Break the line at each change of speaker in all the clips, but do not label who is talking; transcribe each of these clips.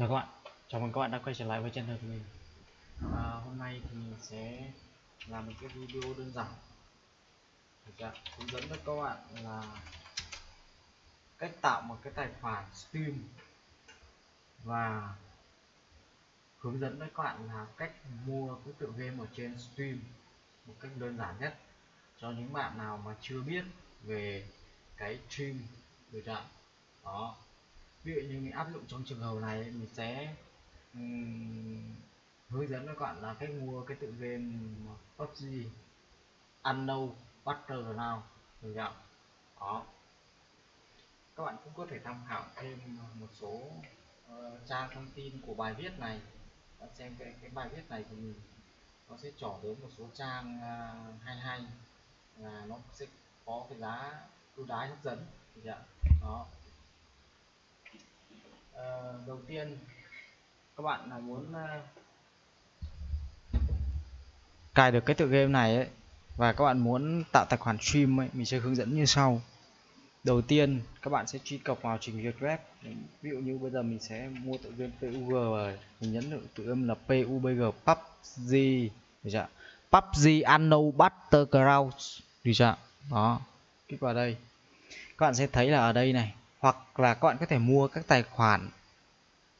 Chào các bạn, chào mừng các bạn đã quay trở lại với channel của mình. À, Hôm nay thì mình sẽ làm một cái video đơn giản. Dạ, hướng dẫn cho các bạn là cách tạo một cái tài khoản Steam và hướng dẫn với các bạn là cách mua cái tựa game ở trên Steam một cách đơn giản nhất. Cho những bạn nào mà chưa biết về cái stream được chưa đó ví dụ như mình áp dụng trong trường hợp này mình sẽ um, hướng dẫn các bạn là cách mua cái tự game PUBG Unknown Battleground được chưa đó. Các bạn cũng có thể tham khảo thêm một số uh, trang thông tin của bài viết này. Bạn xem cái, cái bài viết này thì mình nó sẽ trỏ đến một số trang uh, hay hay là nó sẽ có cái giá ưu đãi hấp dẫn được chưa đó. Ờ, đầu tiên các bạn là muốn uh, cài được cái tựa game này ấy và các bạn muốn tạo tài khoản stream ấy mình sẽ hướng dẫn như sau. Đầu tiên các bạn sẽ truy cập vào trình duyệt web. Ví dụ như bây giờ mình sẽ mua tựa game PUG rồi mình nhấn được tựa game là PUBG PUBG được chưa PUBG Anno Battlegrounds được chưa đó kích vào đây. Các bạn sẽ thấy là ở đây này hoặc là các bạn có thể mua các tài khoản.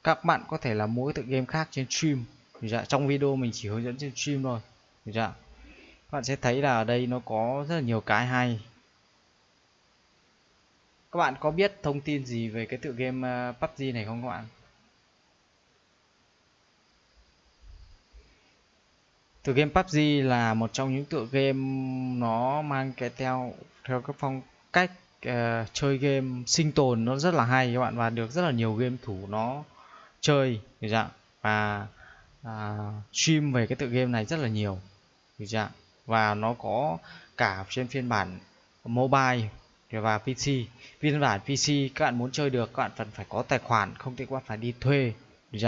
Các bạn có thể là mua cái tựa game khác trên stream. Dạ, trong video mình chỉ hướng dẫn trên stream thôi. Dạ. các bạn sẽ thấy là ở đây nó có rất là nhiều cái hay. Các bạn có biết thông tin gì về cái tựa game à, PUBG này không các bạn? Tựa game PUBG là một trong những tựa game nó mang cái theo theo các phong cách uh, chơi game sinh tồn nó rất là hay các bạn và được rất là nhiều game thủ nó chơi được và à, stream về cái tựa game này rất là nhiều được và nó có cả trên phiên bản mobile và PC phiên bản PC các bạn muốn chơi được các bạn cần phải có tài khoản không thì các bạn phải đi thuê được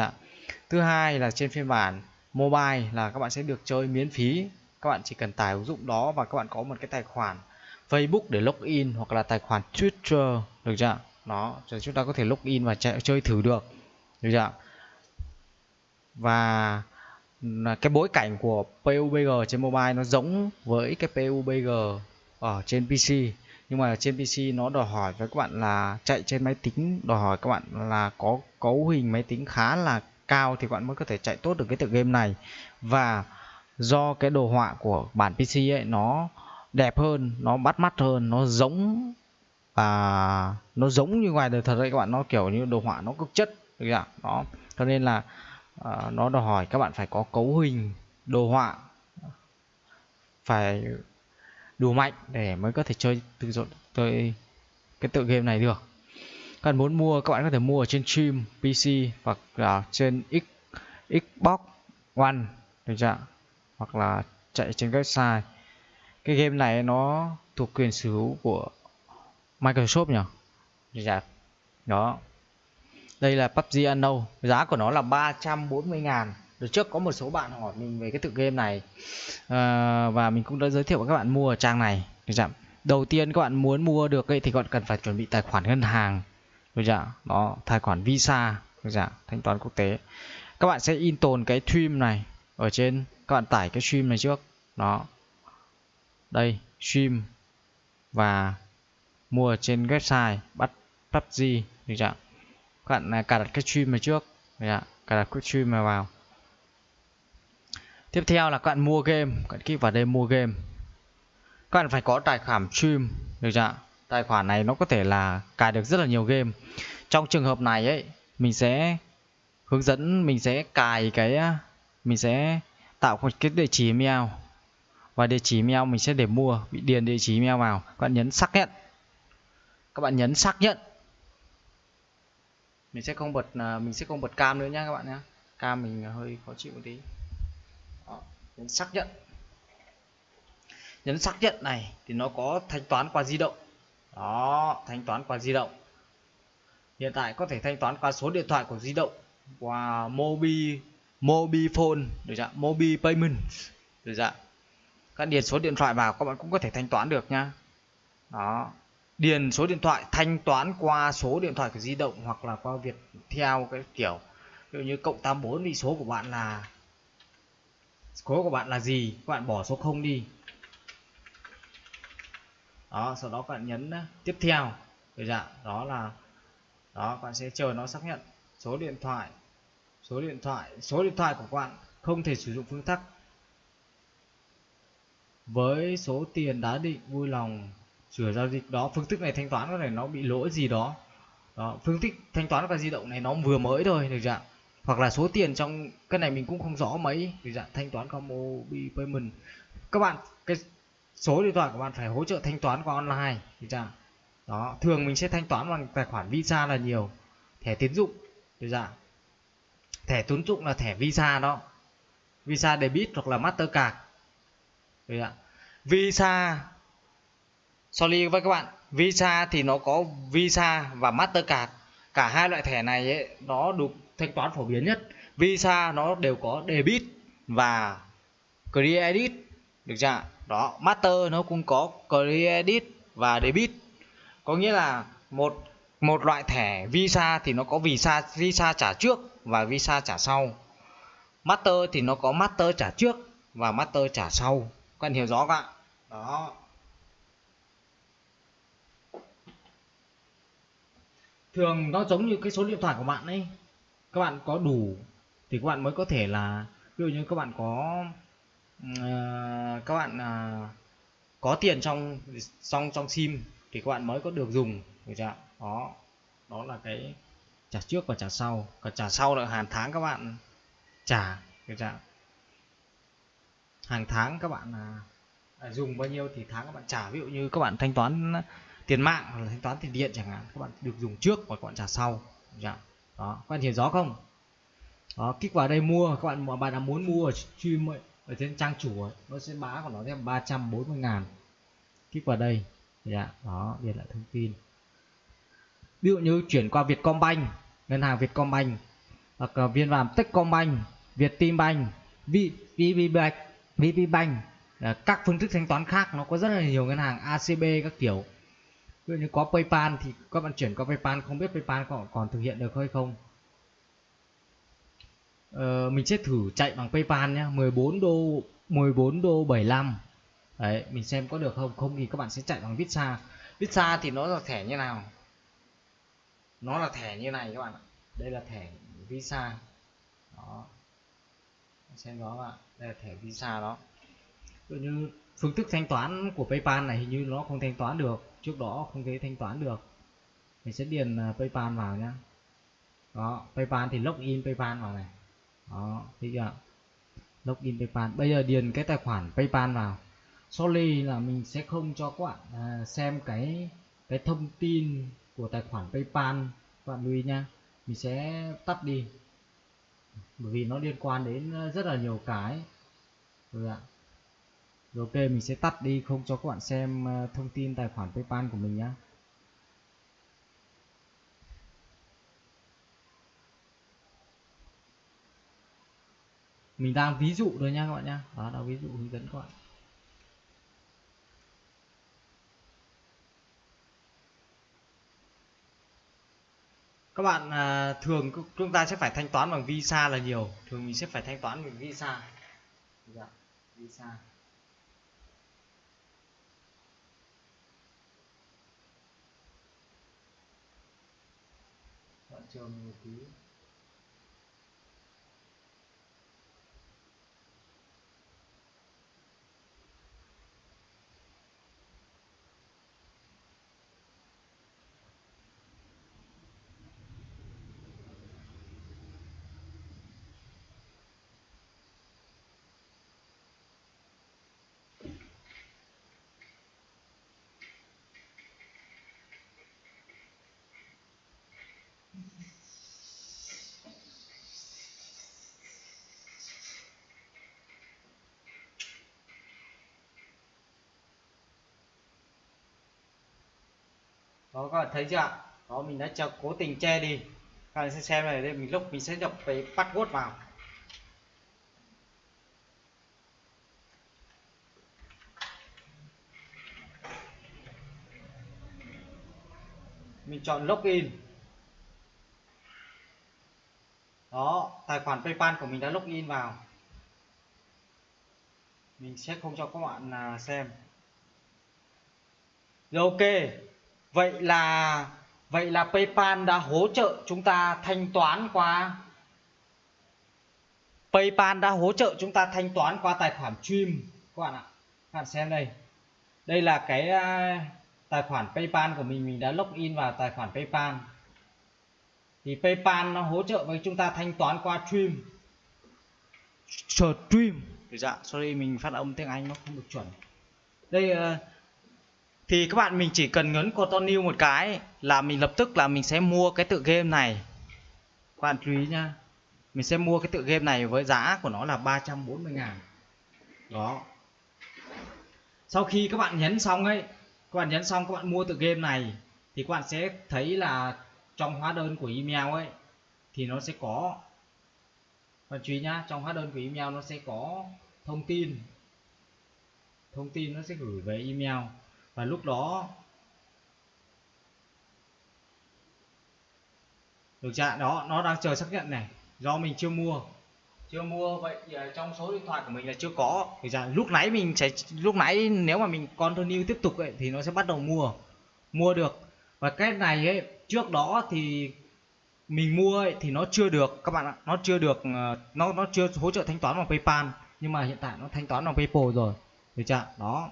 thứ hai là trên phiên bản mobile là các bạn sẽ được chơi miễn phí. Các bạn chỉ cần tải ứng dụng đó và các bạn có một cái tài khoản Facebook để login hoặc là tài khoản Twitter được chưa đó rồi chúng ta có thể login và chạy, chơi thử được được chưa và cái bối cảnh của PUBG trên mobile nó giống với cái PUBG ở trên PC nhưng mà trên PC nó đòi hỏi với các bạn là chạy trên máy tính đòi hỏi các bạn là có cấu hình máy tính khá là cao thì các bạn mới có thể chạy tốt được cái tựa game này. Và do cái đồ họa của bản PC ấy nó đẹp hơn nó bắt mắt hơn nó giống và nó giống như ngoài đời thật đấy các bạn. Nó kiểu như đồ họa nó cực chất được chưa đó. Cho nên là uh, nó đòi hỏi các bạn phải có cấu hình đồ họa phải đủ mạnh để mới có thể chơi tự dọn chơi cái tựa game này được. Các bạn muốn mua các bạn có thể mua ở trên stream PC hoặc là trên X Xbox One được chưa hoặc là chạy trên website cái game này nó thuộc quyền sở hữu của Microsoft nhỉ? Chưa đó. Đây là PUBG Unknown. Giá của nó là 340 ngàn. Được trước có một số bạn hỏi mình về cái tựa game này. À, Và mình cũng đã giới thiệu với các bạn mua ở trang này. Được chưa? Đầu tiên các bạn muốn mua được ấy, thì các bạn cần phải chuẩn bị tài khoản ngân hàng. Được chưa? Đó, tài khoản Visa. Được chưa? thanh toán quốc tế. Các bạn sẽ in tồn cái stream này ở trên. Các bạn tải cái stream này trước. Đó đây, stream Và mua trên website bắt PUBG được chưa? các bạn à, cài đặt cái stream này trước. Cài đặt cái stream này vào. Tiếp theo là các bạn mua game. Các bạn kích vào đây mua game. Các bạn phải có tài khoản stream. Được chưa tài khoản này nó có thể là cài được rất là nhiều game. Trong trường hợp này ấy mình sẽ hướng dẫn mình sẽ cài cái à, mình sẽ tạo một cái địa chỉ email và địa chỉ email mình sẽ để mua bị điền địa chỉ email vào. Các bạn nhấn xác nhận. Các bạn nhấn xác nhận. Mình sẽ không bật à, mình sẽ không bật cam nữa nha các bạn nhé cam mình hơi khó chịu một tí. Đó, nhấn xác nhận. Nhấn xác nhận này thì nó có thanh toán qua di động. Đó thanh toán qua di động. Hiện tại có thể thanh toán qua số điện thoại của di động qua mobi mobifone được chưa? Mobi payment được chưa? Các điền số điện thoại vào, các bạn cũng có thể thanh toán được nha đó. Điền số điện thoại, thanh toán qua số điện thoại của di động hoặc là qua việc theo cái kiểu, ví dụ như cộng 84 thì số của bạn là, số của bạn là gì, các bạn bỏ số 0 đi. Đó, sau đó các bạn nhấn tiếp theo. Được dạ đó là, đó, các bạn sẽ chờ nó xác nhận. Số điện thoại, số điện thoại, số điện thoại của các bạn không thể sử dụng phương thức với số tiền đã định, vui lòng sửa giao dịch đó, phương thức này thanh toán có thể nó bị lỗi gì đó. Đó, phương thức thanh toán qua di động này nó vừa mới thôi, được chưa hoặc là số tiền trong, cái này mình cũng không rõ mấy, được chưa thanh toán qua mobile payment. Các bạn, cái số điện thoại của bạn phải hỗ trợ thanh toán qua online, được chưa đó, thường mình sẽ thanh toán bằng tài khoản visa là nhiều. Thẻ tín dụng, được chưa thẻ tín dụng là thẻ visa đó. Visa debit hoặc là mastercard, được chưa visa. Sorry với các bạn visa thì nó có visa và mastercard. Cả hai loại thẻ này ấy, nó được thanh toán phổ biến nhất. Visa nó đều có debit và credit được chưa đó master nó cũng có credit và debit. Có nghĩa là một một loại thẻ visa thì nó có visa visa trả trước và visa trả sau. Master thì nó có master trả trước và master trả sau quen hiểu rõ các bạn. Đó. Thường nó giống như cái số điện thoại của bạn ấy. Các bạn có đủ thì các bạn mới có thể là ví dụ như các bạn có uh, các bạn uh, có tiền trong trong trong sim thì các bạn mới có được dùng được chưa đó. Đó là cái trả trước và trả sau. Còn trả sau là hàng tháng các bạn trả được chưa hàng tháng các bạn à, à, dùng bao nhiêu thì tháng các bạn trả. Ví dụ như các bạn thanh toán tiền mạng hoặc là thanh toán tiền điện chẳng hạn các bạn được dùng trước và các bạn trả sau. Dạ. đó các bạn hiểu rõ không? Đó kích vào đây mua các bạn bạn đã muốn mua ở stream ở trên trang chủ nó sẽ bá của nó thêm 340 ngàn. Kích vào đây. Dạ đó điền lại thông tin. Ví dụ như chuyển qua Vietcombank ngân hàng Vietcombank hoặc viên vàng Techcombank Vietinbank VPBank VPBank à, các phương thức thanh toán khác nó có rất là nhiều ngân hàng ACB các kiểu. Ví dụ như có PayPal thì các bạn chuyển qua PayPal không biết PayPal còn, còn thực hiện được hay không. Ờ, mình sẽ thử chạy bằng PayPal nhé 14 đô 14 đô 75 đấy mình xem có được không? Không thì các bạn sẽ chạy bằng Visa. Visa thì nó là thẻ như nào? Nó là thẻ như này các bạn ạ. Đây là thẻ Visa. Đó xem đó bạn đây là thẻ Visa đó. Tự như phương thức thanh toán của PayPal này hình như nó không thanh toán được. Trước đó không thấy thanh toán được. Mình sẽ điền à, PayPal vào nhá. Đó PayPal thì login PayPal vào này. Đó thấy chưa login PayPal. Bây giờ điền cái tài khoản PayPal vào. Sorry là mình sẽ không cho các bạn à, xem cái cái thông tin của tài khoản PayPal. Các bạn lưu ý nha mình sẽ tắt đi bởi vì nó liên quan đến ờ, rất là nhiều cái. Rồi ạ. Rồi ok mình sẽ tắt đi không cho các bạn xem ờ, thông tin tài khoản paypal của mình nhé mình đang ví dụ thôi nha các bạn nha, đó là ví dụ hướng dẫn các bạn. Các bạn à, thường chúng ta sẽ phải thanh toán bằng visa là nhiều. Thường mình sẽ phải thanh toán bằng visa. Dạ, visa. Trường một tí. Đó các bạn thấy chưa ạ? Đó mình đã cho cố tình che đi. Các bạn sẽ xem này, đây mình lúc mình sẽ nhập cái password vào. Mình chọn login. Đó, tài khoản paypal của mình đã login vào. Mình sẽ không cho các bạn à, xem. Rồi, ok vậy là vậy là paypal đã hỗ trợ chúng ta thanh toán qua paypal đã hỗ trợ chúng ta thanh toán qua tài khoản stream các bạn ạ các bạn xem đây. Đây là cái à, tài khoản paypal của mình. Mình đã login vào tài khoản paypal. Thì paypal nó hỗ trợ với chúng ta thanh toán qua stream stream dạ sorry mình phát âm tiếng anh nó không được chuẩn. Đây ờ, thì các bạn mình chỉ cần nhấn continue một cái là mình lập tức là mình sẽ mua cái tựa game này. Các bạn chú ý nhá. Mình sẽ mua cái tựa game này với giá của nó là 340 ngàn. Đó. Sau khi các bạn nhấn xong ấy, các bạn nhấn xong các bạn mua tựa game này, thì các bạn sẽ thấy là trong hóa đơn của email ấy, thì nó sẽ có và chú ý nhá, trong hóa đơn của email nó sẽ có thông tin. Thông tin nó sẽ gửi về email và lúc đó được chưa đó nó đang chờ xác nhận này. Do mình chưa mua. Chưa mua vậy trong số điện thoại của mình là chưa có. Thì ra lúc nãy mình sẽ lúc nãy nếu mà mình continue tiếp tục ấy, thì nó sẽ bắt đầu mua. Mua được. Và cái này ấy trước đó thì mình mua ấy, thì nó chưa được các bạn ạ. Nó chưa được ờ, nó nó chưa hỗ trợ thanh toán bằng PayPal. Nhưng mà hiện tại nó thanh toán bằng PayPal rồi. Được chưa đó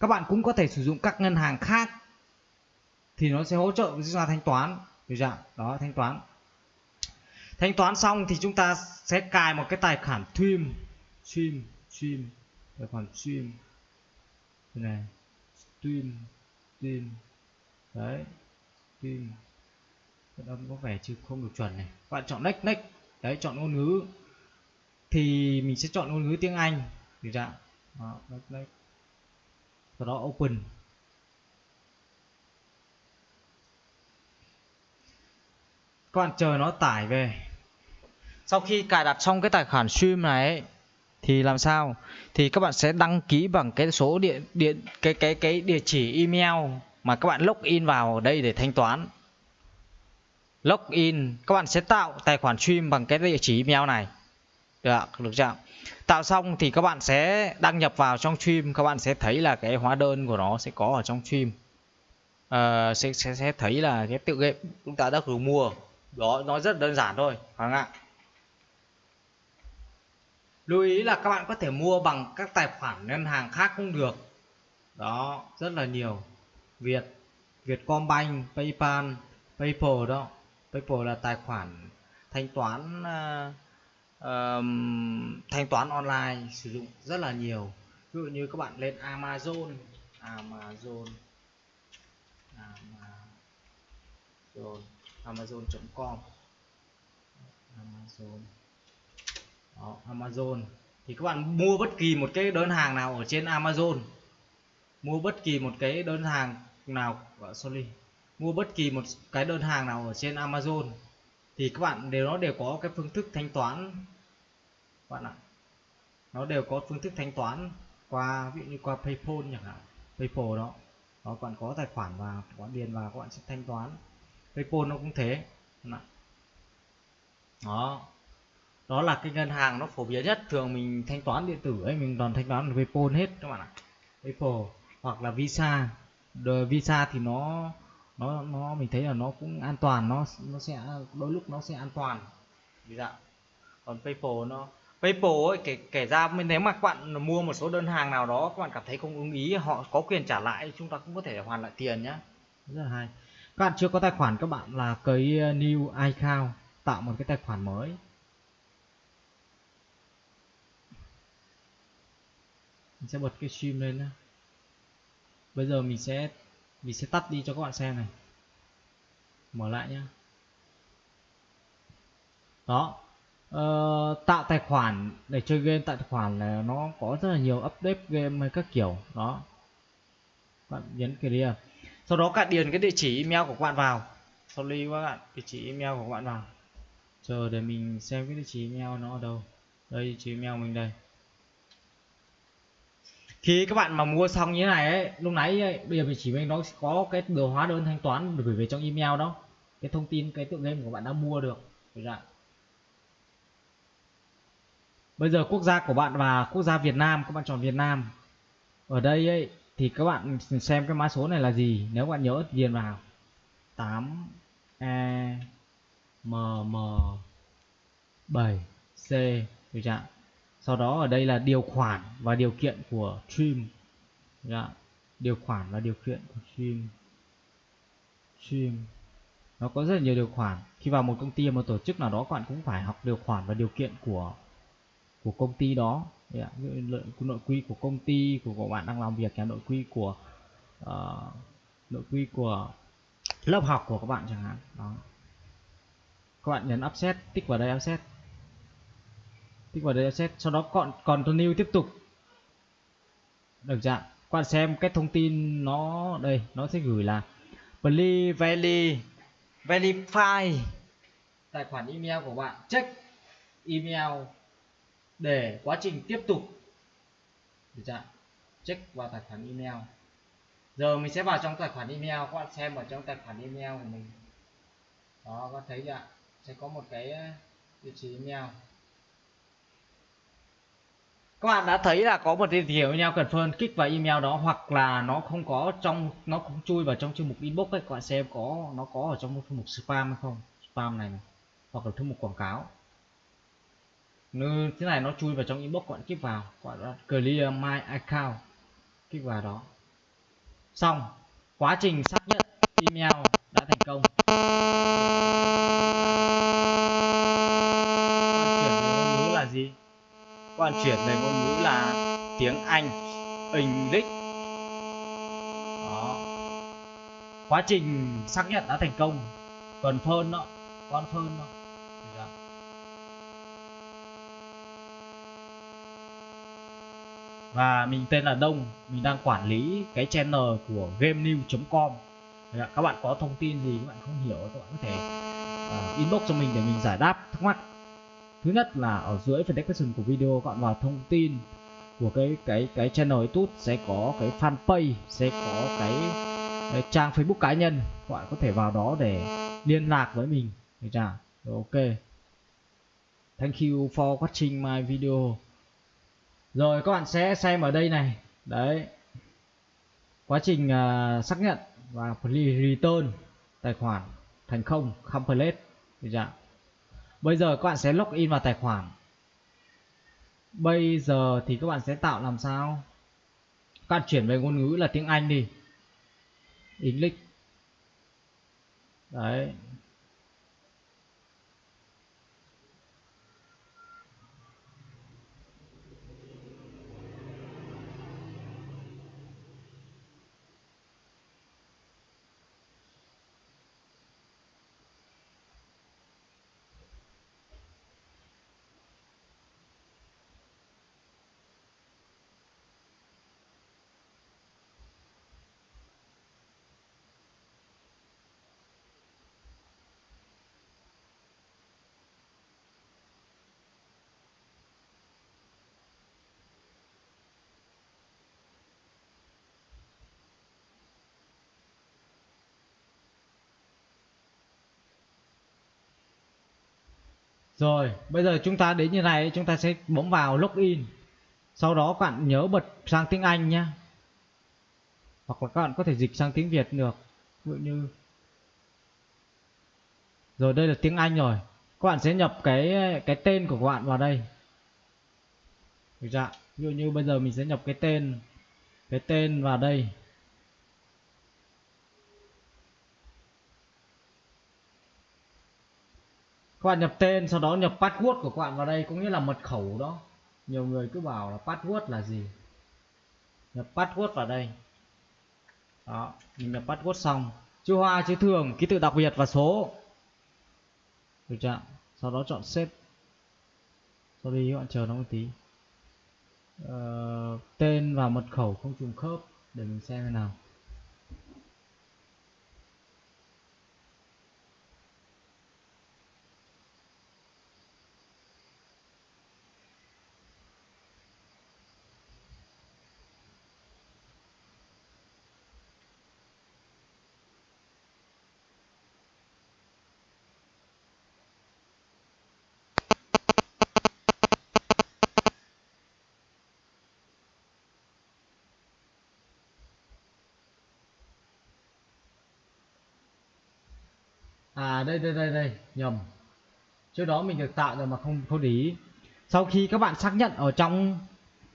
các bạn cũng có thể sử dụng các ngân hàng khác thì nó sẽ hỗ trợ với chúng ta thanh toán. Được chưa đó thanh toán. Thanh toán xong thì chúng ta sẽ cài một cái tài khoản stream stream stream tài khoản stream đây này stream stream đấy stream âm có vẻ chứ không được chuẩn này. Bạn chọn next next. Đấy chọn ngôn ngữ. Thì mình sẽ chọn ngôn ngữ tiếng Anh. Được chưa đó, next next sau đó open. Các bạn chờ nó tải về. Sau khi cài đặt xong cái tài khoản stream này ấy, thì làm sao? Thì các bạn sẽ đăng ký bằng cái số điện điện cái cái cái địa chỉ email mà các bạn login vào đây để thanh toán. Login các bạn sẽ tạo tài khoản stream bằng cái địa chỉ email này. Được được chưa tạo xong thì các bạn sẽ đăng nhập vào trong stream các bạn sẽ thấy là cái hóa đơn của nó sẽ có ở trong stream. À, sẽ, sẽ sẽ thấy là cái tự game chúng ta đã thử mua. Đó nó rất đơn giản thôi các bạn ạ? Lưu ý là các bạn có thể mua bằng các tài khoản ngân hàng khác cũng được. Đó rất là nhiều. Việt Vietcombank PayPal PayPal đó. PayPal là tài khoản thanh toán uh, um, thanh toán online sử dụng rất là nhiều. Ví dụ như các bạn lên Amazon Amazon Amazon Amazon.com Amazon. Đó, Amazon. Thì các bạn mua bất kỳ một cái đơn hàng nào ở trên Amazon. Mua bất kỳ một cái đơn hàng nào sorry mua bất kỳ một cái đơn hàng nào ở trên Amazon thì các bạn đều, nó đều có cái phương thức thanh toán. Bạn ạ, nó đều có phương thức thanh toán qua, ví dụ như qua PayPal chẳng hạn. PayPal đó đó các bạn có tài khoản và các bạn điền vào, các bạn sẽ thanh toán. PayPal nó cũng thế đó đó là cái ngân hàng nó phổ biến nhất. Thường mình thanh toán điện tử ấy, mình toàn thanh toán PayPal hết các bạn ạ. PayPal hoặc là Visa. Rồi Visa thì nó nó nó, mình thấy là nó cũng an toàn, nó nó sẽ, đôi lúc nó sẽ an toàn. Vì dạ còn PayPal nó, PayPal ấy, kể kể ra, nếu mà các bạn mua một số đơn hàng nào đó, các bạn cảm thấy không ưng ý, họ có quyền trả lại, chúng ta cũng có thể hoàn lại tiền nhá. Rất là hay. Các bạn chưa có tài khoản, các bạn là cái uh, new account, tạo một cái tài khoản mới. Mình sẽ bật cái stream lên nhé bây giờ mình sẽ mình sẽ tắt đi cho các bạn xem này. Mở lại nhá. Đó. Ờ, tạo tài khoản để chơi game. Tạo tài khoản là nó có rất là nhiều update game hay các kiểu. Đó. Bạn nhấn clear à. sau đó các điền cái địa chỉ email của các bạn vào. Sorry các bạn. Địa chỉ email của các bạn vào. Chờ để mình xem cái địa chỉ email nó ở đâu. Đây địa chỉ email mình đây khi các bạn mà mua xong như thế này ấy lúc nãy ấy, bây giờ mình chỉ mình nó có cái đồ hóa đơn thanh toán được gửi về trong email đó. Cái thông tin cái tựa game của bạn đã mua được. Được bây giờ quốc gia của bạn và quốc gia Việt Nam các bạn chọn Việt Nam. Ở đây ấy thì các bạn xem cái mã số này là gì. Nếu bạn nhớ điền vào. 8 e m m 7 c. Được chưa sau đó ở đây là điều khoản và điều kiện của stream. Được điều khoản và điều kiện của stream. Stream. Nó có rất là nhiều điều khoản. Khi vào một công ty một tổ chức nào đó các bạn cũng phải học điều khoản và điều kiện của của công ty đó. Dạ. Nội quy của công ty của các bạn đang làm việc nội quy của uh, nội quy của lớp học của các bạn chẳng hạn. Đó. Các bạn nhấn offset tích vào đây offset tích vào đây offset sau đó còn còn continue tiếp tục. Được chưa các bạn xem cái thông tin nó, đây, nó sẽ gửi là please verify verify tài khoản email của bạn, check email để quá trình tiếp tục. Được chưa check vào tài khoản email. Giờ mình sẽ vào trong tài khoản email, các bạn xem ở trong tài khoản email của mình. Đó, các thấy chưa sẽ có một cái địa chỉ email các bạn đã thấy là có một địa chỉ email cần phân kích vào email đó hoặc là nó không có trong nó không chui vào trong chương mục inbox ấy. Các bạn xem có nó có ở trong thư mục spam hay không spam này, này. hoặc là thư mục quảng cáo. Như thế này nó chui vào trong inbox các bạn kích vào gọi là clear my account kích vào đó. Xong quá trình xác nhận email đã thành công bạn chuyển về ngôn ngữ là gì bạn chuyển về ngôn ngữ là tiếng Anh English. Đó. Quá trình xác nhận đã thành công. Còn phơn đó con phơn đó. Dạ. Và mình tên là Đông mình đang quản lý cái channel của GameNew.com dạ, các bạn có thông tin gì các bạn không hiểu các bạn có thể uh, inbox cho mình để mình giải đáp thắc mắc thứ nhất là ở dưới phần description của video các bạn vào thông tin của cái cái cái channel YouTube sẽ có cái fanpage sẽ có cái, cái trang Facebook cá nhân. Các bạn có thể vào đó để liên lạc với mình. Được chưa? Ok. Thank you for watching my video. Rồi các bạn sẽ xem ở đây này. Đấy. Quá trình uh, xác nhận và return tài khoản thành không complete được chưa? Bây giờ các bạn sẽ login vào tài khoản. Bây giờ thì các bạn sẽ tạo làm sao? Các bạn chuyển về ngôn ngữ là tiếng Anh đi. English. Đấy. Rồi, bây giờ chúng ta đến như này chúng ta sẽ bấm vào login. Sau đó các bạn nhớ bật sang tiếng Anh nhé. Hoặc là các bạn có thể dịch sang tiếng Việt được. Ví dụ như Rồi đây là tiếng Anh rồi. Các bạn sẽ nhập cái cái tên của các bạn vào đây. Được dạ. Ví dụ như bây giờ mình sẽ nhập cái tên cái tên vào đây. Các bạn nhập tên sau đó nhập password của các bạn vào đây có nghĩa là mật khẩu đó. Nhiều người cứ bảo là password là gì? Nhập password vào đây. Đó mình nhập password xong. Chữ hoa chữ thường ký tự đặc biệt và số. Được chưa sau đó chọn xếp sau đi các bạn chờ nó một tí. Ờ, tên và mật khẩu không trùng khớp để mình xem thế nào. À đây đây đây đây, nhầm. Trước đó mình được tạo rồi mà không không để ý. Sau khi các bạn xác nhận ở trong,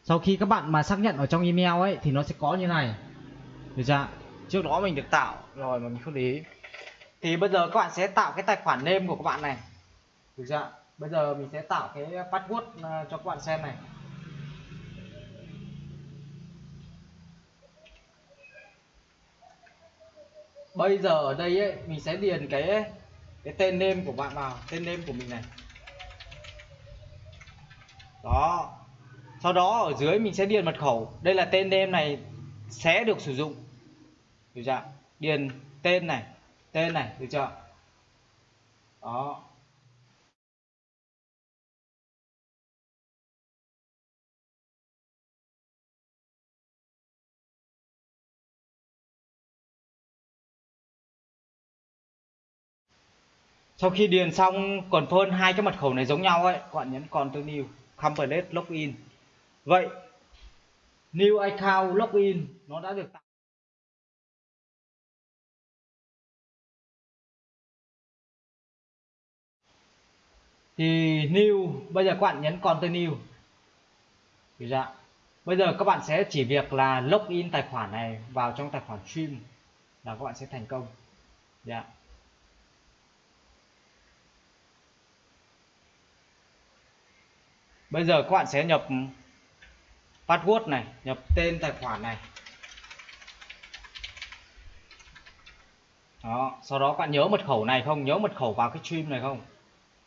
sau khi các bạn mà xác nhận ở trong email ấy, thì nó sẽ có như này. Được chưa trước đó mình được tạo rồi mà mình không để ý. Thì bây giờ các bạn sẽ tạo cái tài khoản name của các bạn này. Được chưa bây giờ mình sẽ tạo cái password à, cho các bạn xem này. Bây giờ ở đây ấy, mình sẽ điền cái cái tên name của bạn vào. Tên name của mình này. Đó. Sau đó ở dưới mình sẽ điền mật khẩu. Đây là tên name này sẽ được sử dụng. Được chưa điền tên này tên này được chưa đó. Sau khi điền xong, còn phơn hai cái mật khẩu này giống nhau ấy. Các bạn nhấn continue complete login. Vậy, new account, login, nó đã được tạo. Thì new, bây giờ các bạn nhấn continue được dạ, bây giờ các bạn sẽ chỉ việc là login tài khoản này vào trong tài khoản stream là các bạn sẽ thành công. Dạ. Bây giờ các bạn sẽ nhập password này, nhập tên tài khoản này. Đó, sau đó các bạn nhớ mật khẩu này không? Nhớ mật khẩu vào cái stream này không?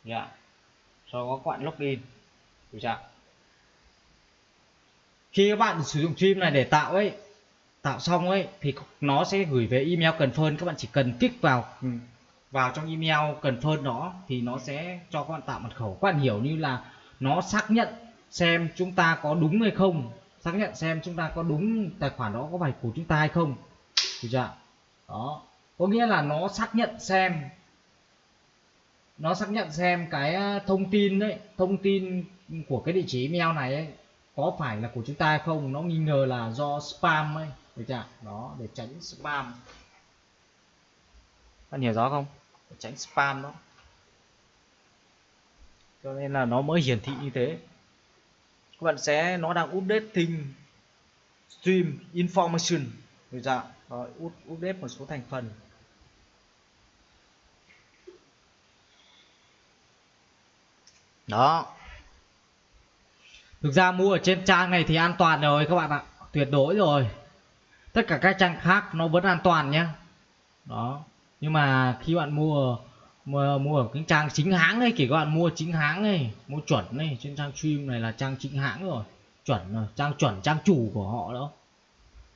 Dạ. Sau đó các bạn login. Được chưa khi các bạn sử dụng stream này để tạo ấy, tạo xong ấy, thì nó sẽ gửi về email cần confirm các bạn chỉ cần kích vào vào trong email cần confirm đó, thì nó sẽ cho các bạn tạo mật khẩu. Các bạn hiểu như là nó xác nhận xem chúng ta có đúng hay không xác nhận xem chúng ta có đúng tài khoản đó có phải của chúng ta hay không. Được chưa đó. Có nghĩa là nó xác nhận xem nó xác nhận xem cái à, thông tin đấy thông tin của cái địa chỉ email này ấy, có phải là của chúng ta hay không. Nó nghi ngờ là do spam ấy. Được chưa đó để tránh spam. Bạn hiểu rõ không? Để tránh spam đó cho nên là nó mới hiển thị như thế. Các bạn sẽ, nó đang updating stream information. Rồi dạ rồi update một số thành phần. Đó. Thực ra mua ở trên trang này thì an toàn rồi các bạn ạ. Tuyệt đối rồi. Tất cả các trang khác nó vẫn an toàn nhé đó. Nhưng mà khi bạn mua mua mua ở cái trang chính hãng ấy kể các bạn mua chính hãng ấy mua chuẩn này trên trang stream này là trang chính hãng rồi. Chuẩn rồi trang chuẩn trang chủ của họ đó.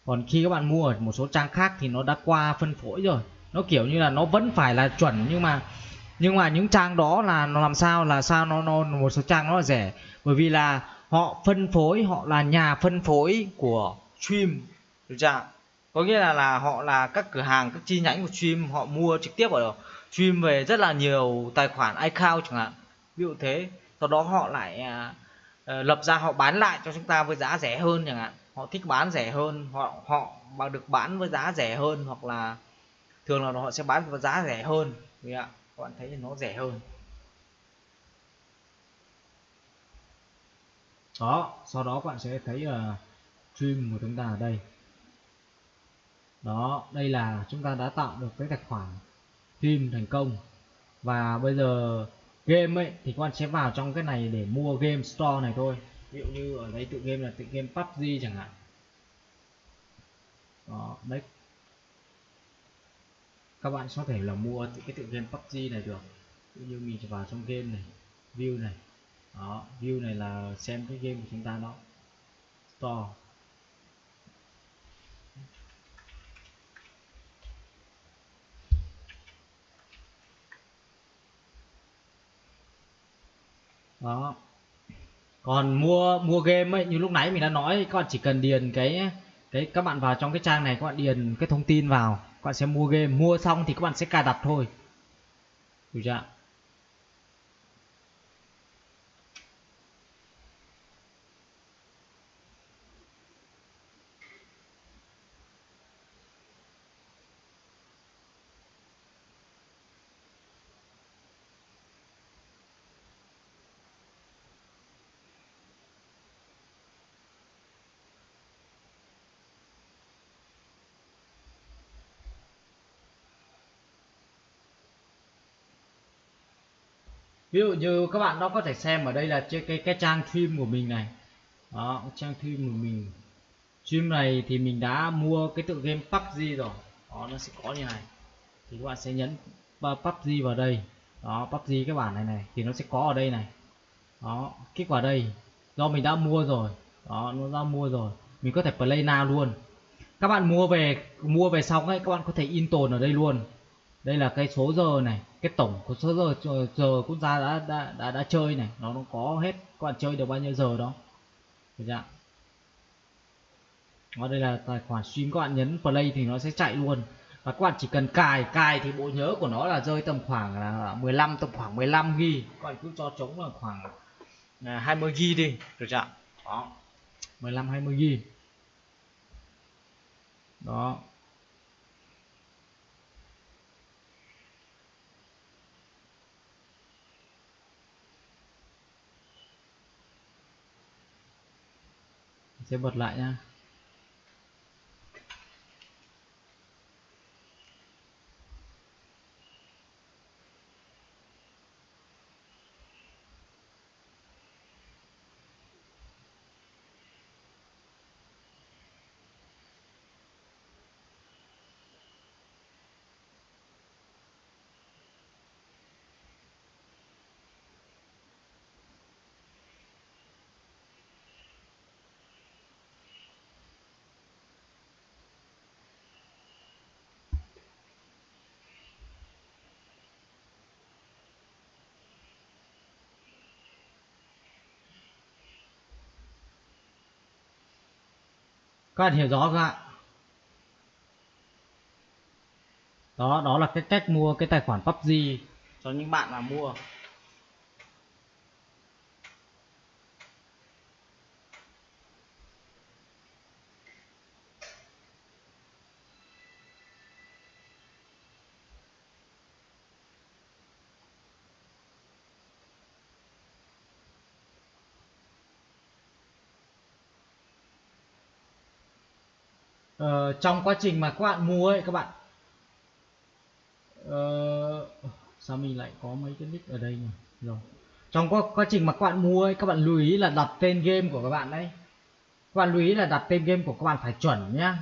Còn khi các bạn mua ở một số trang khác thì nó đã qua phân phối rồi. Nó kiểu như là nó vẫn phải là chuẩn nhưng mà nhưng mà những trang đó là nó làm sao là sao nó, nó một số trang nó là rẻ. Bởi vì là họ phân phối họ là nhà phân phối của stream. Được chưa có nghĩa là là họ là các cửa hàng các chi nhánh của stream họ mua trực tiếp ở stream về rất là nhiều tài khoản account chẳng hạn. Ví dụ thế. Sau đó họ lại uh, lập ra họ bán lại cho chúng ta với giá rẻ hơn chẳng hạn. Họ thích bán rẻ hơn họ họ mà được bán với giá rẻ hơn hoặc là thường là họ sẽ bán với giá rẻ hơn. Vì ạ. Các bạn thấy nó rẻ hơn. Đó. Sau đó các bạn sẽ thấy là stream của chúng ta ở đây. Đó. Đây là chúng ta đã tạo được cái tài khoản stream thành công. Và bây giờ game ấy, thì các bạn sẽ vào trong cái này để mua game store này thôi. Ví dụ như ở đây tự game là tự game PUBG chẳng hạn. Đó, đấy. Các bạn có thể là mua cái tự game PUBG này được. Ví như mình vào trong game này, view này. Đó, view này là xem cái game của chúng ta đó. Store. Đó. Còn mua mua game ấy, như lúc nãy mình đã nói, các bạn chỉ cần điền cái cái, các bạn vào trong cái trang này, các bạn điền cái thông tin vào, các bạn sẽ mua game. Mua xong thì các bạn sẽ cài đặt thôi. Được chưa ví dụ như các bạn đó có thể xem ở đây là cái cái, cái trang stream của mình này. Đó trang stream của mình. Stream này thì mình đã mua cái tựa game PUBG rồi. Đó nó sẽ có như này. Thì các bạn sẽ nhấn PUBG vào đây. Đó PUBG cái bản này này thì nó sẽ có ở đây này. Đó kích vào đây. Do mình đã mua rồi. Đó nó đã mua rồi. Mình có thể play now luôn. Các bạn mua về mua về xong ấy các bạn có thể in tồn ở đây luôn. Đây là cái số giờ này cái tổng của số giờ giờ, giờ quốc gia đã đã đã, đã chơi này nó nó có hết các bạn chơi được bao nhiêu giờ đó. Được chưa đó đây là tài khoản stream các bạn nhấn play thì nó sẽ chạy luôn. Và các bạn chỉ cần cài cài thì bộ nhớ của nó là rơi tầm khoảng là 15 tầm khoảng 15 g các bạn cứ cho trống là khoảng à, 20 g đi. Được chưa đó. 15 20 g đó. Sẽ bật lại nha các bạn hiểu rõ không ạ? Đó đó là cái cách mua cái tài khoản PUBG cho những bạn mà mua. Ờ, trong quá trình mà các bạn mua ấy các bạn uh, sao mình lại có mấy cái nick ở đây nhỉ? Rồi. Trong quá, quá trình mà các bạn mua ấy các bạn lưu ý là đặt tên game của các bạn đấy các bạn lưu ý là đặt tên game của các bạn phải chuẩn nhá.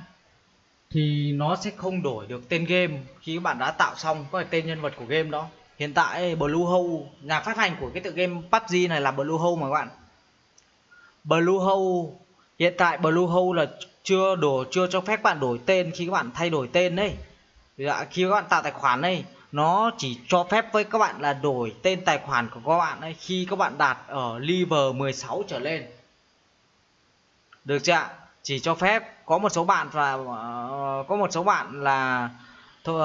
Thì nó sẽ không đổi được tên game khi các bạn đã tạo xong có tên nhân vật của game đó. Hiện tại Bluehole nhà phát hành của cái tựa game PUBG này là Bluehole mà các bạn. Bluehole hiện tại Bluehole là chưa đổ chưa cho phép bạn đổi tên khi các bạn thay đổi tên đấy dạ, khi các bạn tạo tài khoản đây nó chỉ cho phép với các bạn là đổi tên tài khoản của các bạn ấy khi các bạn đạt ở level 16 trở lên. Được chưa ạ? Chỉ cho phép có một số bạn và uh, ờ, có một số bạn là thôi,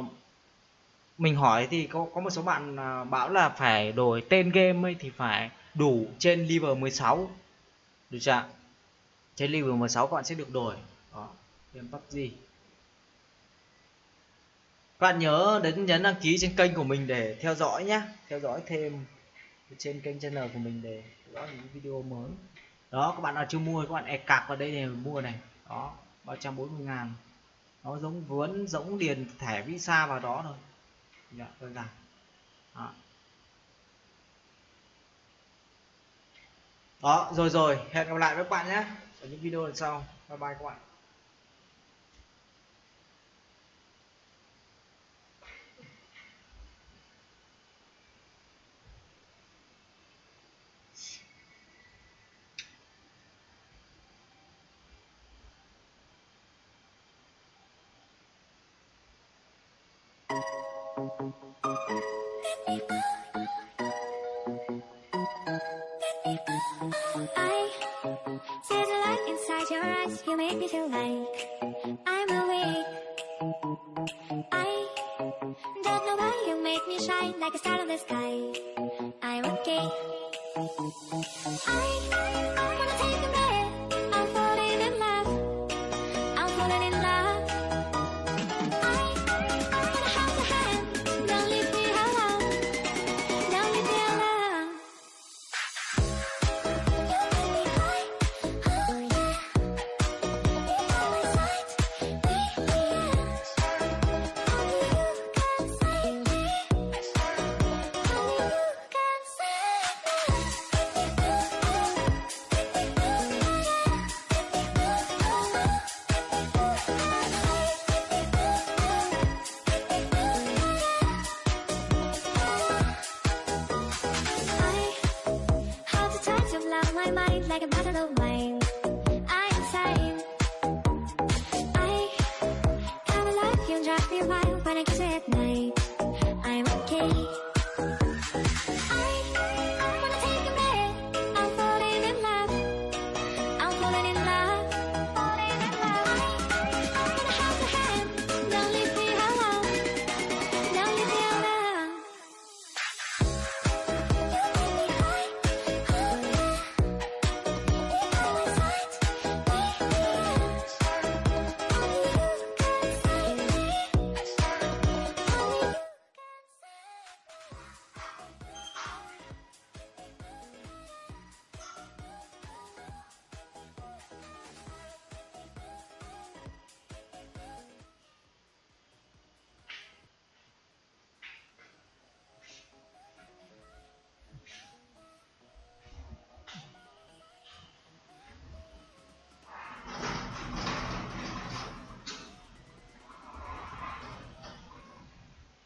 uh, mình hỏi thì có có một số bạn uh, bảo là phải đổi tên game ấy thì phải đủ trên level 16 được chưa trên level 16 các bạn sẽ được đổi. Đó game PUBG các bạn nhớ đến nhấn đăng ký trên kênh của mình để theo dõi nhé theo dõi thêm trên kênh channel của mình để có những video mới. Đó các bạn nào chưa mua các bạn e cạc vào đây để mua này. Đó 340 ngàn. Nó giống vốn, giống điền thẻ visa vào đó thôi. Dạ, đơn giản. Đó. Đó, rồi rồi, hẹn gặp lại với các bạn nhé. Ở những video lần sau. Bye bye các bạn.
para que se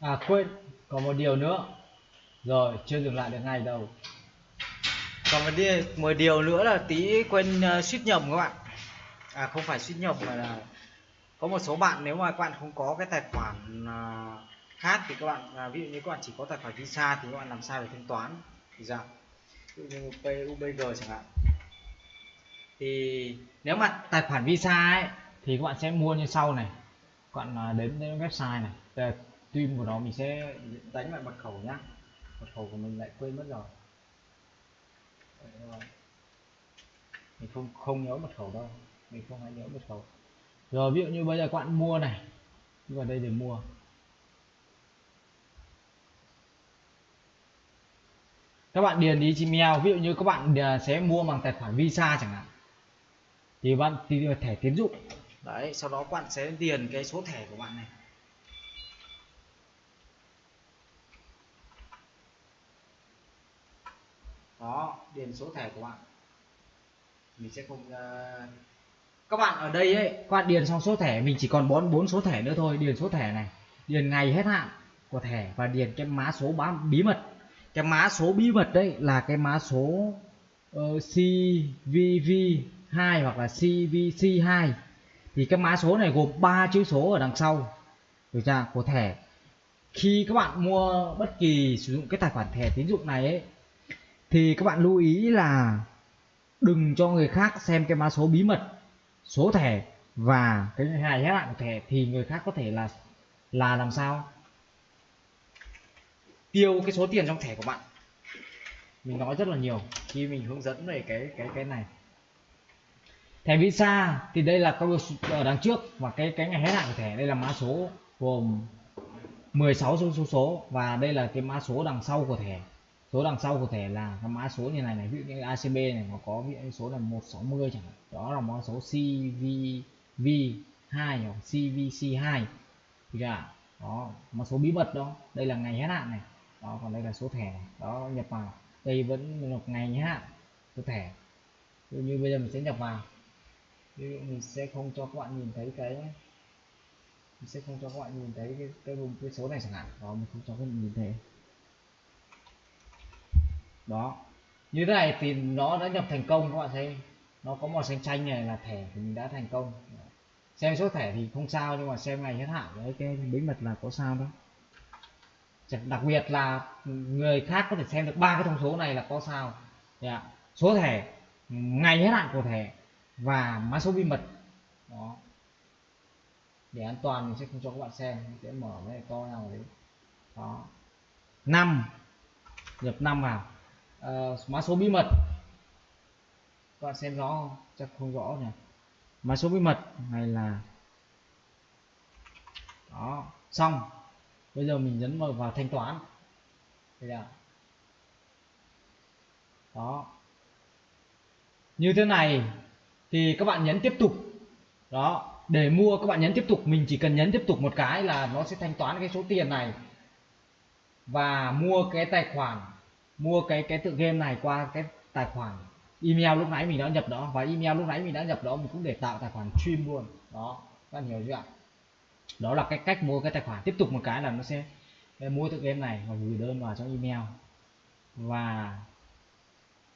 à quên có một điều nữa. Rồi chưa dừng lại được ngay đâu. Còn một điều, một điều nữa là tí quên uh, suýt nhầm các bạn. À không phải suýt nhầm mà là có một số bạn nếu mà các bạn không có cái tài khoản uh, khác thì các bạn à, ví dụ như các bạn chỉ có tài khoản visa thì các bạn làm sao để thanh toán. Thì sao? Ví dụ như PUBG chẳng hạn. Thì nếu mà tài khoản visa ấy thì các bạn sẽ mua như sau này. Các bạn à, đến đến website này stream của nó mình sẽ đánh lại mật khẩu nhá. Mật khẩu của mình lại quên mất rồi. Mình không không nhớ mật khẩu đâu. Mình không hay nhớ mật khẩu. Rồi, ví dụ như bây giờ các bạn mua này. Vào đây để mua. Các bạn điền đi Gmail. Ví dụ như các bạn à, sẽ mua bằng tài khoản visa chẳng hạn. Thì bạn, thì thẻ tiến dụng. Đấy, sau đó các bạn sẽ điền cái số thẻ của bạn này. Đó điền số thẻ của bạn. Mình sẽ không uh... các bạn ở đây ấy các bạn điền xong số thẻ mình chỉ còn bốn bốn số thẻ nữa thôi. Điền số thẻ này điền ngày hết hạn của thẻ và điền cái mã số bí mật. Cái mã số bí mật đấy là cái mã số uh, CVV 2 hoặc là CVC 2 thì cái mã số này gồm 3 chữ số ở đằng sau được chưa? Của thẻ. Khi các bạn mua bất kỳ sử dụng cái tài khoản thẻ tín dụng này ấy thì các bạn lưu ý là đừng cho người khác xem cái mã số bí mật, số thẻ và cái ngày hết hạn của thẻ, thì người khác có thể là là làm sao? Tiêu cái số tiền trong thẻ của bạn. Mình nói rất là nhiều khi mình hướng dẫn về cái cái cái này. Thẻ visa thì đây là câu ở đằng trước và cái cái ngày hết hạn của thẻ, đây là mã số gồm 16 số số số và đây là cái mã số đằng sau của thẻ số đằng sau của thẻ là cái mã số như này này ví dụ như ACB này nó có ví dụ số là 160 chẳng hạn. Đó là mã số CVV 2 hoặc CVC 2 thì đó mã số bí mật đó đây là ngày hết hạn này. Đó còn đây là số thẻ này. đó nhập vào. Đây vẫn là ngày hết hạn số thẻ. Ví dụ như bây giờ mình sẽ nhập vào. Ví dụ mình sẽ không cho các bạn nhìn thấy cái mình sẽ không cho các bạn nhìn thấy cái cái, cái số này chẳng hạn. Đó mình không cho các bạn nhìn thấy đó. Như thế này thì nó đã nhập thành công, các bạn thấy. Nó có màu xanh xanh này là thẻ thì mình đã thành công. Xem số thẻ thì không sao, nhưng mà xem ngày hết hạn. Đấy, cái bí mật là có sao đó. Đặc biệt là người khác có thể xem được ba cái thông số này là có sao. Đấy ạ. số thẻ, ngày hết hạn của thẻ và mã số bí mật. Đó. Để an toàn mình sẽ không cho các bạn xem. Mình sẽ mở cái này to nào đấy đó. Năm. Nhập năm vào uh, mã số bí mật. Các bạn xem rõ không? Chắc không rõ nhỉ? Mã số bí mật này là đó xong. Bây giờ mình nhấn vào, vào thanh toán. Đây là đó. Như thế này thì các bạn nhấn tiếp tục. Đó để mua các bạn nhấn tiếp tục. Mình chỉ cần nhấn tiếp tục một cái là nó sẽ thanh toán cái số tiền này và mua cái tài khoản mua cái cái tựa game này qua cái tài khoản email lúc nãy mình đã nhập đó. Và email lúc nãy mình đã nhập đó mình cũng để tạo tài khoản stream luôn. Đó các bạn hiểu chưa ạ? Đó là cái cách mua cái tài khoản. Tiếp tục một cái là nó sẽ mua tựa game này và gửi đơn vào trong email. Và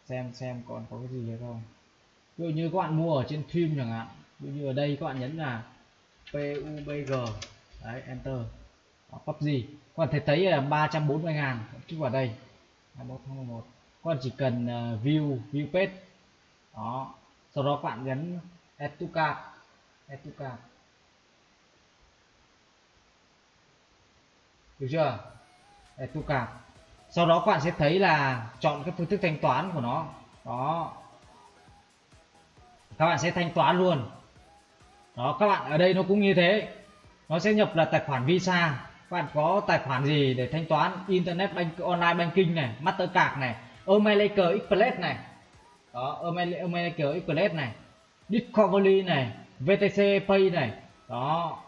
xem xem còn có cái gì hay không. Ví dụ như các bạn mua ở trên stream chẳng hạn. Ví dụ như ở đây các bạn nhấn là PUBG đấy enter. Đó, PUBG các bạn thấy thấy là 340 ngàn. Kích vào đây. 21 tháng 11 các bạn chỉ cần uh, view view page. Đó. Sau đó các bạn nhấn add to cart. Add to cart. Được chưa? Add to cart. Sau đó các bạn sẽ thấy là chọn cái phương thức thanh toán của nó. Đó. Các bạn sẽ thanh toán luôn. Đó các bạn ở đây nó cũng như thế. Nó sẽ nhập là tài khoản visa các bạn có tài khoản gì để thanh toán internet bank, online banking này, mastercard này omelaker Express này? Đó omelaker Express này, Discovery này VTC Pay này. Đó,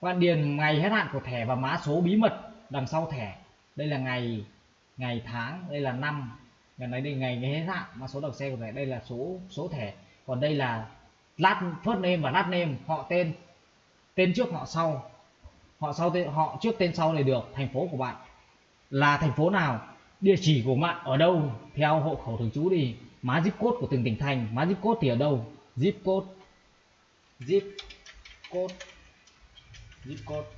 các bạn điền ngày hết hạn của thẻ và mã số bí mật đằng sau thẻ. Đây là ngày ngày tháng, đây là năm. Ngày này đây ngày ngày hết hạn, mã số đầu xe của thẻ, đây là số số thẻ. Còn đây là last first name và last name, họ tên tên trước, họ sau họ sau tên, họ trước tên sau này được, thành phố của bạn. Là thành phố nào, địa chỉ của bạn ở đâu, theo hộ khẩu thường trú đi má zip code của từng tỉnh thành, má zip code thì ở đâu? Zip code. Zip code. Zip code.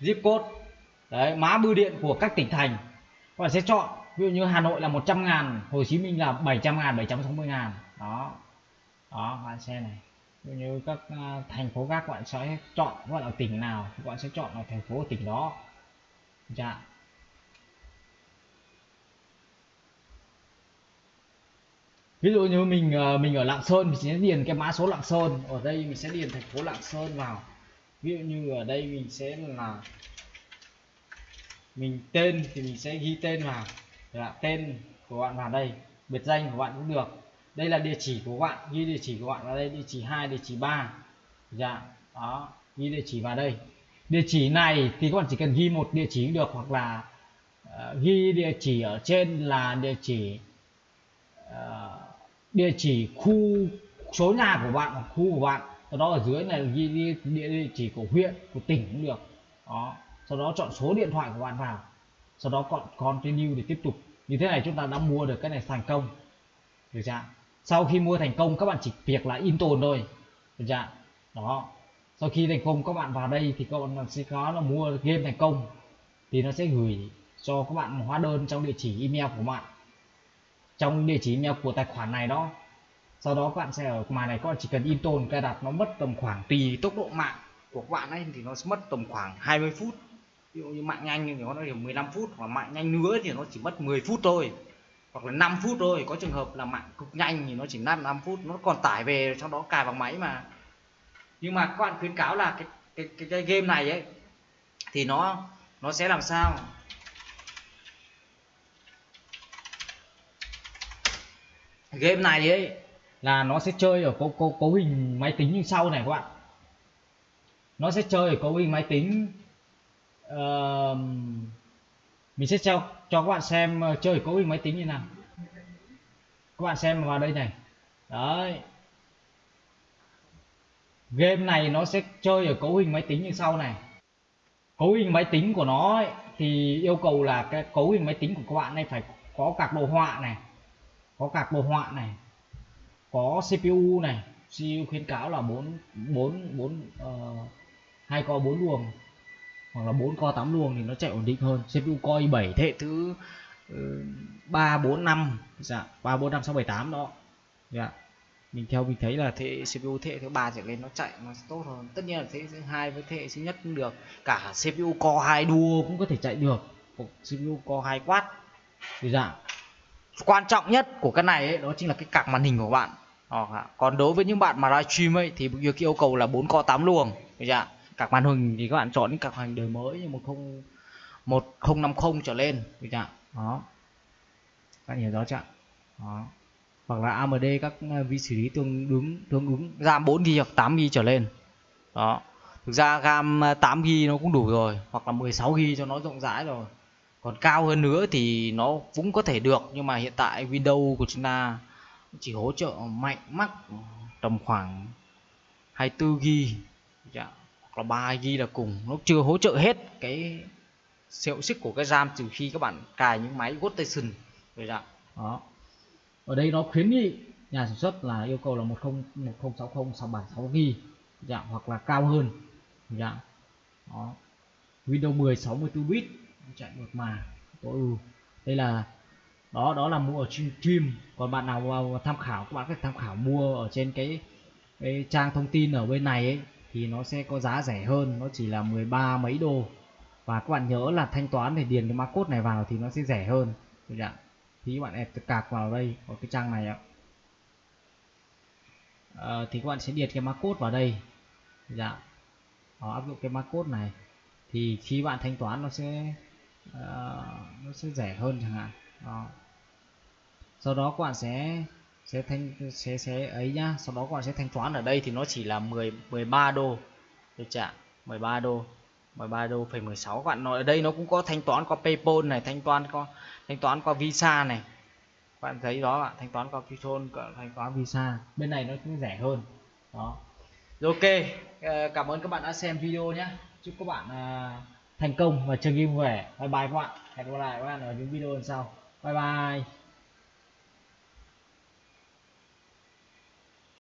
Zip code. Đấy, má bưu điện của các tỉnh thành. Các bạn sẽ chọn, ví dụ như Hà Nội là 100 ngàn, Hồ Chí Minh là 700 ngàn 760 ngàn. Đó. Đó, bạn xem này như các uh, thành phố khác các bạn sẽ chọn các bạn ở tỉnh nào các bạn sẽ chọn ở thành phố ở tỉnh đó. Dạ. Ví dụ như mình uh, mình ở Lạng Sơn mình sẽ điền cái mã số Lạng Sơn. Ở đây mình sẽ điền thành phố Lạng Sơn vào. Ví dụ như ở đây mình sẽ là mình tên thì mình sẽ ghi tên vào. Là tên của bạn vào đây biệt danh của bạn cũng được đây là địa chỉ của bạn ghi địa chỉ của bạn vào đây địa chỉ 2 địa chỉ 3 dạ đó ghi địa chỉ vào đây địa chỉ này thì các bạn chỉ cần ghi một địa chỉ được hoặc là uh, ghi địa chỉ ở trên là địa chỉ uh, địa chỉ khu số nhà của bạn hoặc khu của bạn sau đó ở dưới này ghi địa, địa, địa chỉ của huyện của tỉnh cũng được đó sau đó chọn số điện thoại của bạn vào sau đó còn continue để tiếp tục như thế này chúng ta đã mua được cái này thành công được chưa sau khi mua thành công, các bạn chỉ việc là in tồn thôi. Được chưa đó. Sau khi thành công, các bạn vào đây thì các bạn sẽ có là mua game thành công. Thì nó sẽ gửi cho các bạn hóa đơn trong địa chỉ email của bạn. Trong địa chỉ email của tài khoản này đó. Sau đó các bạn sẽ ở ngoài này, các bạn chỉ cần in tồn, cài đặt, nó mất tầm khoảng tùy tốc độ mạng của các bạn ấy, thì nó sẽ mất tầm khoảng 20 phút. Ví dụ như mạng nhanh thì nó chỉ 15 phút, hoặc mạng nhanh nữa thì nó chỉ mất 10 phút thôi hoặc là 5 phút thôi. Có trường hợp là mạng cực nhanh thì nó chỉ 5 5 phút nó còn tải về trong đó cài bằng máy mà. Nhưng mà các bạn khuyến cáo là cái cái cái, cái game này ấy thì nó nó sẽ làm sao? Game này ấy là nó sẽ chơi ở cấu cấu cấu hình máy tính như sau này các bạn. Nó sẽ chơi ở cấu hình máy tính uh, mình sẽ cho cho các bạn xem ờ, chơi cấu hình máy tính như nào. Các bạn xem vào đây này. Đấy. Game này nó sẽ chơi ở cấu hình máy tính như sau này. Cấu hình máy tính của nó ấy, thì yêu cầu là cái cấu hình máy tính của các bạn này phải có các đồ họa này có các đồ họa này có CPU này. CPU khuyến cáo là 4 4 4 uh, hai co 4 luồng hoặc là 4 core 8 luồng thì nó chạy ổn định hơn. CPU Core i7 thế thứ ừ, ba 3 4 5 dạ 3 4 5 6 7 8 đó. Dạ. Mình theo mình thấy là thế CPU thế thứ ba trở lên nó chạy nó tốt hơn. Tất nhiên là thế thứ hai với thế thứ nhất cũng được. Cả CPU Core 2 Duo cũng có thể chạy được. CPU Core 2 quát. Thì dạ. Quan trọng nhất của cái này ấy, đó chính là cái cạc màn hình của bạn. Dạ. Còn đối với những bạn mà livestream ấy thì việc yêu cầu là 4 co 8 luồng. Dạ các màn hình thì các bạn chọn các màn hình đời mới như 10 1050 trở lên, được chưa đó. Các bạn hiểu rõ chưa đó. Hoặc là AMD các à, vi xử lý tương ứng tương ứng RAM 4 GB hoặc 8 GB trở lên. Đó. Thực ra RAM 8 GB nó cũng đủ rồi, hoặc là 16 GB cho nó rộng rãi rồi. Còn cao hơn nữa thì nó cũng có thể được, nhưng mà hiện tại Windows của chúng ta chỉ hỗ trợ mạnh mắc tầm khoảng 24 GB hoặc là 3 GB là cùng nó chưa hỗ trợ hết cái
hiệu suất của cái RAM trừ khi các bạn cài những máy workstation rồi dạng
đó. Ở đây nó khuyến nghị nhà sản xuất là yêu cầu là 10 1060 676 GB dạng hoặc là cao hơn. Dạng đó. Windows 10 64 bit chạy một mà. Tối ưu ừ. đây là đó đó là mua ở trên stream còn bạn nào vào tham khảo các bạn có thể tham khảo mua ở trên cái, cái trang thông tin ở bên này ấy thì nó sẽ có giá rẻ hơn nó chỉ là 13 mấy đô. Và các bạn nhớ là thanh toán để điền cái mã code này vào thì nó sẽ rẻ hơn. Được chưa? thì các bạn ép cạc vào đây ở cái trang này ạ. À, thì các bạn sẽ điền cái mã code vào đây. Dạ đó, áp dụng cái mã code này. Thì khi bạn thanh toán nó sẽ uh, nó sẽ rẻ hơn chẳng hạn. Đó. sau đó các bạn sẽ sẽ thanh, sẽ sẽ ấy nhá. Sau đó các bạn sẽ thanh toán ở đây thì nó chỉ là 10 13 đô. Được chưa 13 đô 13 đô phẩy 16 các bạn nói, ở đây nó cũng có thanh toán qua PayPal này, thanh toán qua, thanh toán qua Visa này. Các bạn thấy đó ạ, thanh toán qua PayPal thanh toán Visa. Bên này nó cũng rẻ hơn. Đó. Rồi, ok. Ờ, cảm ơn các bạn đã xem video nhé chúc các bạn à, thành công và chơi game khỏe. vẻ bye bye các bạn. Hẹn gặp lại các bạn ở những video lần sau. Bye bye.